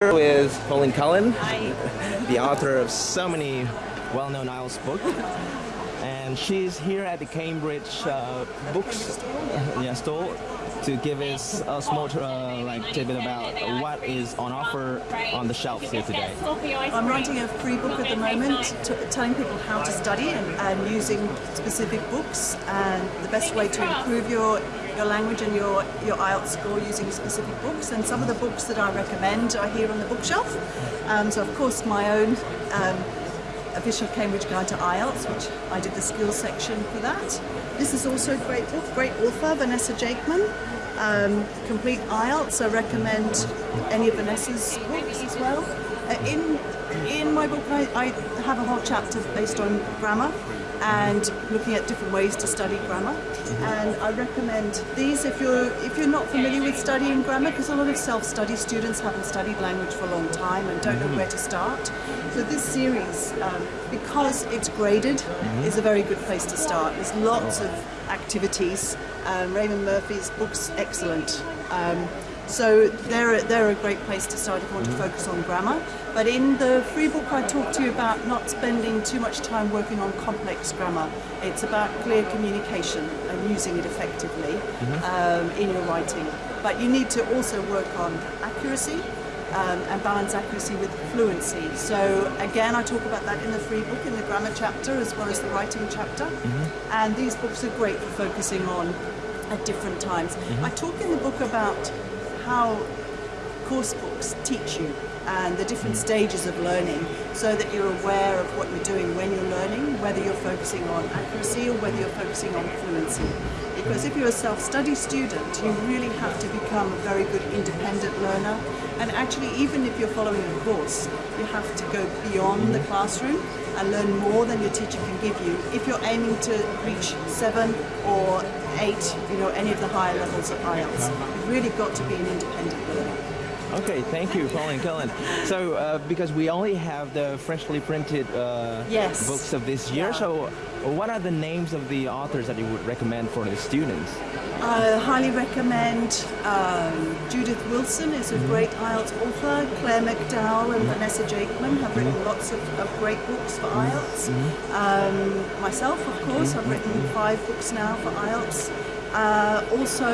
with Pauline Cullen, the author of so many well-known IELTS books. And she's here at the Cambridge uh, Books uh, yeah, store to give us a small uh, like tidbit about what is on offer on the shelves here today. I'm writing a free book at the moment, telling people how to study and, and using specific books and the best way to improve your your language and your, your IELTS score using specific books and some of the books that I recommend are here on the bookshelf. Um, so of course my own um, official Cambridge Guide to IELTS, which I did the skills section for that. This is also a great book, great author, Vanessa Jakeman. Um, complete IELTS, I recommend any of Vanessa's books as well. Uh, in, in my book I, I have a whole chapter based on grammar and looking at different ways to study grammar. And I recommend these if you're if you're not familiar with studying grammar, because a lot of self-study students haven't studied language for a long time and don't know where to start. So this series, um, because it's graded, is a very good place to start. There's lots of activities. Um, Raymond Murphy's book's excellent. Um, so they're a, they're a great place to start if you want to focus on grammar. But in the free book I talk to you about not spending too much time working on complex grammar. It's about clear communication and using it effectively mm -hmm. um, in your writing. But you need to also work on accuracy um, and balance accuracy with fluency. So again, I talk about that in the free book, in the grammar chapter, as well as the writing chapter. Mm -hmm. And these books are great for focusing on at different times. Mm -hmm. I talk in the book about how course books teach you and the different stages of learning so that you're aware of what you're doing when you're learning, whether you're focusing on accuracy or whether you're focusing on fluency. Because if you're a self-study student, you really have to become a very good independent learner. And actually, even if you're following a course, you have to go beyond the mm-hmm. classroom and learn more than your teacher can give you. If you're aiming to reach seven or eight, you know, any of the higher levels of IELTS, you've really got to be an independent learner. Okay, thank you, Pauline Cullen. So, uh, because we only have the freshly printed uh, yes. books of this year, yeah. so what are the names of the authors that you would recommend for the students? I highly recommend um, Judith Wilson is a mm -hmm. great IELTS author. Clare McDowell and Vanessa Jakeman have written mm -hmm. lots of, of, great books for mm-hmm. IELTS. Mm -hmm. um, myself, of course, I've written five books now for IELTS. Uh, also,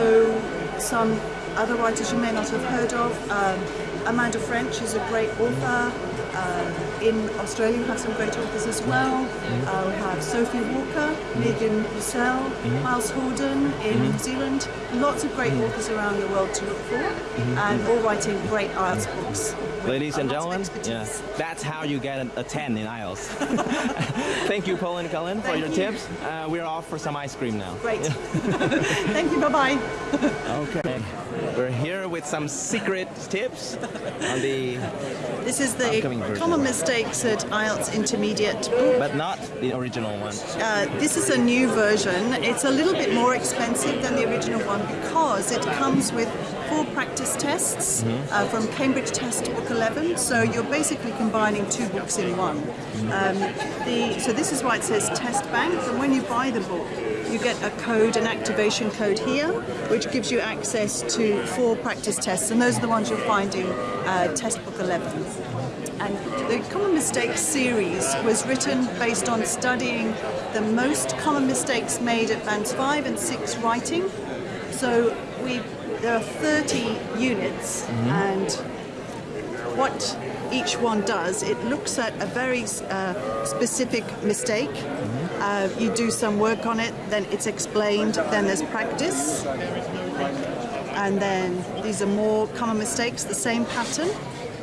some other writers you may not have heard of. Um, Amanda French is a great author. Uh, in Australia, we have some great authors as well. Uh, we have Sophie Walker, Megan Russell, Miles Hordern in New Zealand. Lots of great authors around the world to look for, and all writing great IELTS books. Ladies and gentlemen, yeah, that's how you get a 10 in IELTS. Thank you, Pauline Cullen, for your you. tips. Uh, we're off for some ice cream now. Great. Thank you, bye-bye. Okay. We're here with some secret tips on the This is the common mistakes at IELTS Intermediate book. But not the original one. Uh, this is a new version. It's a little bit more expensive than the original one because it comes with four practice tests mm -hmm. uh, from Cambridge Test Book 11. So you're basically combining two books in one. Um, the, so this is why it says Test Bank. And when you buy the book, you get a code, an activation code here, which gives you access to four practice tests, and those are the ones you'll find in uh, Test Book 11. And the Common Mistakes series was written based on studying the most common mistakes made at Bands 5 and 6 writing. So we there are 30 units, mm -hmm. and what each one does, it looks at a very uh, specific mistake. Uh, you do some work on it, then it's explained, then there's practice. And then these are more common mistakes, the same pattern.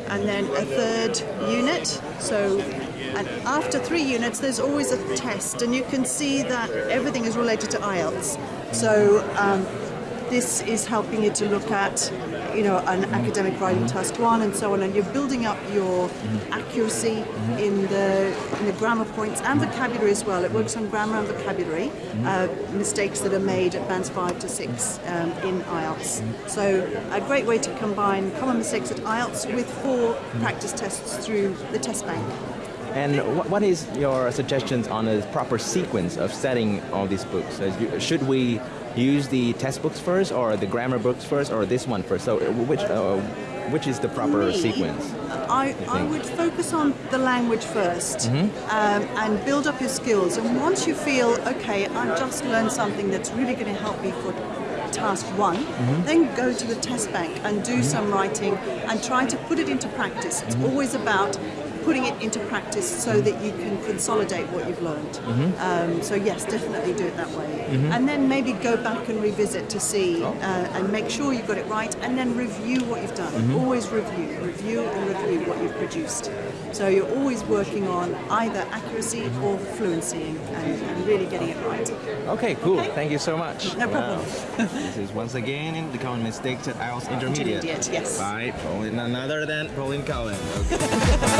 And then a third unit. So, and after three units, there's always a test, and you can see that everything is related to IELTS. So, um, this is helping you to look at you know, an academic writing task one and so on, and you're building up your accuracy in the in the grammar points and vocabulary as well. It works on grammar and vocabulary, uh, mistakes that are made at bands five to six um, in IELTS. So a great way to combine common mistakes at IELTS with four practice tests through the test bank. And what is your suggestions on a proper sequence of setting all these books? Should we use the test books first, or the grammar books first, or this one first? So uh, which uh, which is the proper Me, sequence? I, I would focus on the language 1st mm-hmm. um, and build up your skills. And once you feel, okay, I've just learned something that's really going to help me for task one, mm-hmm. then go to the test bank and do mm-hmm. some writing and try to put it into practice. It's always about putting it into practice so that you can consolidate what you've learned. Um, so yes, definitely do it that way. And then maybe go back and revisit to see uh, and make sure you've got it right and then review what you've done. Always review, review and review what you've produced. So you're always working on either accuracy or fluency and, and really getting it right. Okay, cool. Thank you so much. No problem. Wow. this is once again in the common mistakes at IELTS Intermediate. Intermediate, yes. By Pauline, another than Pauline. Okay.